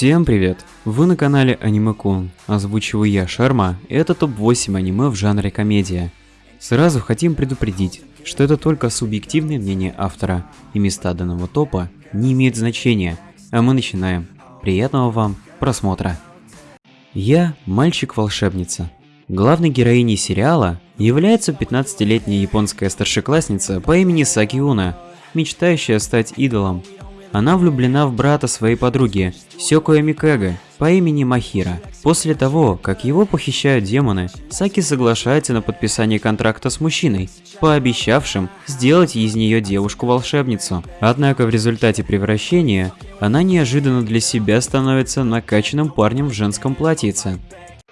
Всем привет! Вы на канале Аниме-кун, озвучиваю я Шарма, и это топ-8 аниме в жанре комедия. Сразу хотим предупредить, что это только субъективное мнение автора, и места данного топа не имеют значения, а мы начинаем. Приятного вам просмотра! Я мальчик-волшебница. Главной героиней сериала является 15-летняя японская старшеклассница по имени Сакиуна, мечтающая стать идолом она влюблена в брата своей подруги, Сёкуя Микэга, по имени Махира. После того, как его похищают демоны, Саки соглашается на подписание контракта с мужчиной, пообещавшим сделать из нее девушку-волшебницу. Однако в результате превращения она неожиданно для себя становится накачанным парнем в женском платьице.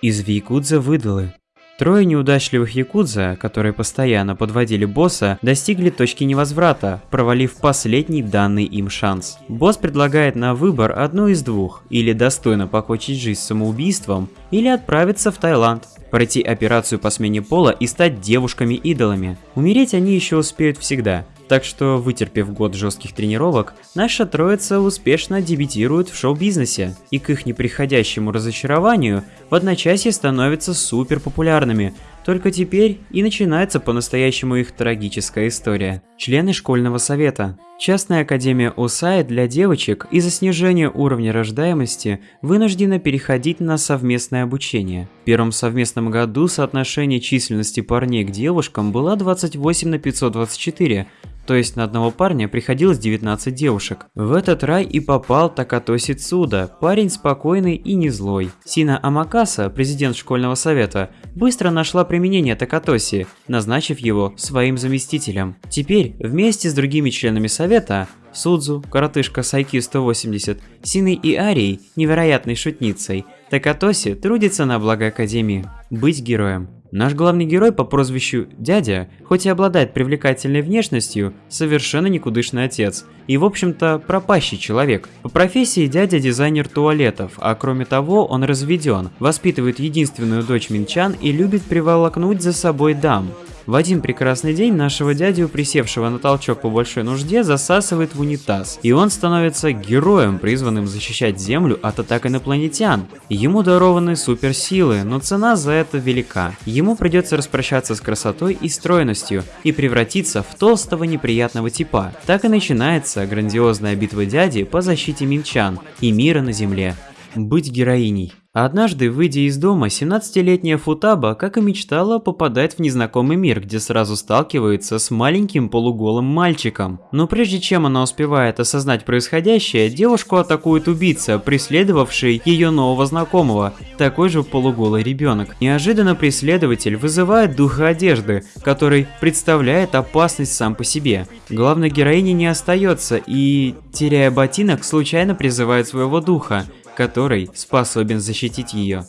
Из Вейкудза выдалы, Трое неудачливых якудза, которые постоянно подводили босса, достигли точки невозврата, провалив последний данный им шанс. Босс предлагает на выбор одну из двух, или достойно покончить жизнь самоубийством, или отправиться в Таиланд, пройти операцию по смене пола и стать девушками-идолами. Умереть они еще успеют всегда, так что, вытерпев год жестких тренировок, наша троица успешно дебютирует в шоу-бизнесе, и к их неприходящему разочарованию в одночасье становятся супер популярными. Только теперь и начинается по-настоящему их трагическая история. Члены школьного совета. Частная академия ОСАИ для девочек из-за снижения уровня рождаемости вынуждена переходить на совместное обучение. В первом совместном году соотношение численности парней к девушкам было 28 на 524, то есть на одного парня приходилось 19 девушек. В этот рай и попал Такатоси Цуда, парень спокойный и не злой. Сина Амакаса, президент школьного совета, быстро нашла применение Такатоси, назначив его своим заместителем. Теперь, вместе с другими членами совета, Судзу, коротышка Сайки 180, Синой и Арией, невероятной шутницей, Такатоси трудится на благо Академии. Быть героем. Наш главный герой по прозвищу Дядя, хоть и обладает привлекательной внешностью, совершенно никудышный отец и в общем-то пропащий человек. По профессии дядя дизайнер туалетов, а кроме того он разведен, воспитывает единственную дочь Минчан и любит приволокнуть за собой дам. В один прекрасный день нашего дядю, присевшего на толчок по большой нужде, засасывает в унитаз, и он становится героем, призванным защищать Землю от атак инопланетян. Ему дарованы суперсилы, но цена за это велика. Ему придется распрощаться с красотой и стройностью и превратиться в толстого неприятного типа. Так и начинается грандиозная битва дяди по защите минчан и мира на Земле. Быть героиней. Однажды, выйдя из дома, 17-летняя Футаба, как и мечтала, попадает в незнакомый мир, где сразу сталкивается с маленьким полуголым мальчиком. Но прежде чем она успевает осознать происходящее, девушку атакует убийца, преследовавший ее нового знакомого, такой же полуголый ребенок. Неожиданно преследователь вызывает духа одежды, который представляет опасность сам по себе. Главной героине не остается и, теряя ботинок, случайно призывает своего духа, который способен защитить ее.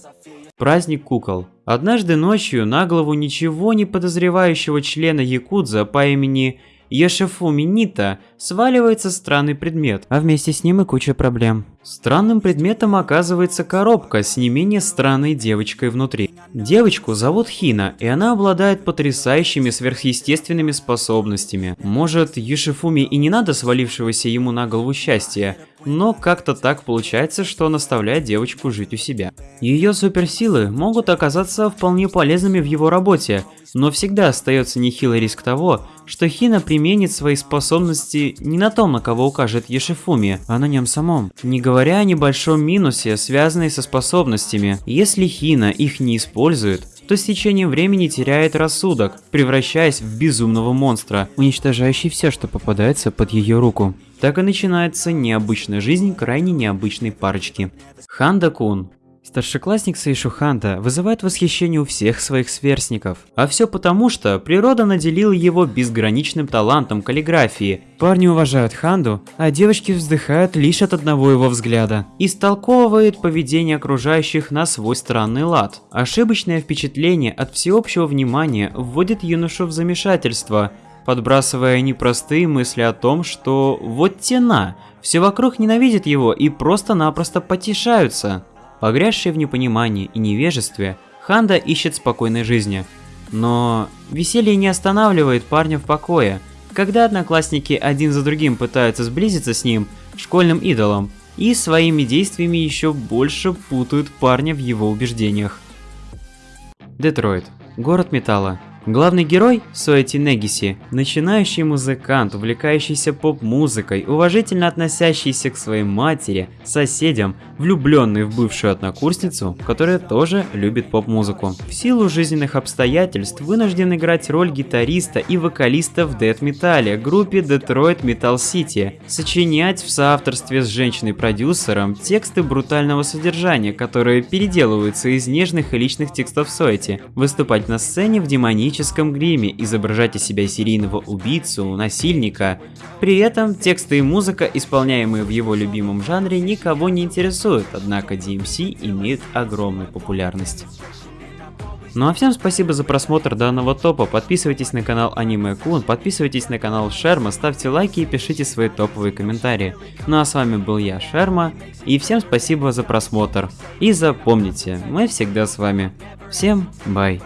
Праздник кукол. Однажды ночью на голову ничего не подозревающего члена Якудза по имени Ешефуми Нита сваливается странный предмет, а вместе с ним и куча проблем. Странным предметом оказывается коробка с не менее странной девочкой внутри. Девочку зовут Хина, и она обладает потрясающими сверхъестественными способностями. Может, Юшифуми и не надо свалившегося ему на голову счастья, но как-то так получается, что он оставляет девочку жить у себя. Ее суперсилы могут оказаться вполне полезными в его работе, но всегда остается нехилый риск того, что Хина применит свои способности не на том, на кого укажет Ешифуми, а на нем самом. Не говоря о небольшом минусе, связанной со способностями. Если Хина их не использует, то с течением времени теряет рассудок, превращаясь в безумного монстра, уничтожающий все, что попадается под ее руку. Так и начинается необычная жизнь крайне необычной парочки. Ханда Кун Старшеклассник Сейшу Ханда вызывает восхищение у всех своих сверстников. А все потому, что природа наделила его безграничным талантом каллиграфии. Парни уважают Ханду, а девочки вздыхают лишь от одного его взгляда. Истолковывает поведение окружающих на свой странный лад. Ошибочное впечатление от всеобщего внимания вводит юношу в замешательство, подбрасывая непростые мысли о том, что вот тена, все вокруг ненавидят его и просто-напросто потешаются. Погрязший в непонимании и невежестве, Ханда ищет спокойной жизни. Но веселье не останавливает парня в покое. Когда одноклассники один за другим пытаются сблизиться с ним, школьным идолом, и своими действиями еще больше путают парня в его убеждениях. Детройт. Город металла. Главный герой – Суэти Негиси, начинающий музыкант, увлекающийся поп-музыкой, уважительно относящийся к своей матери, соседям, влюбленный в бывшую однокурсницу, которая тоже любит поп-музыку. В силу жизненных обстоятельств вынужден играть роль гитариста и вокалиста в дэт-металле, группе Detroit Metal City, сочинять в соавторстве с женщиной-продюсером тексты брутального содержания, которые переделываются из нежных и личных текстов Суэти, выступать на сцене в демоническом гриме, изображать из себя серийного убийцу, насильника. При этом тексты и музыка, исполняемые в его любимом жанре, никого не интересуют, однако DMC имеют огромную популярность. Ну а всем спасибо за просмотр данного топа, подписывайтесь на канал Аниме Кун, подписывайтесь на канал Шерма, ставьте лайки и пишите свои топовые комментарии. Ну а с вами был я, Шерма, и всем спасибо за просмотр. И запомните, мы всегда с вами. Всем бай!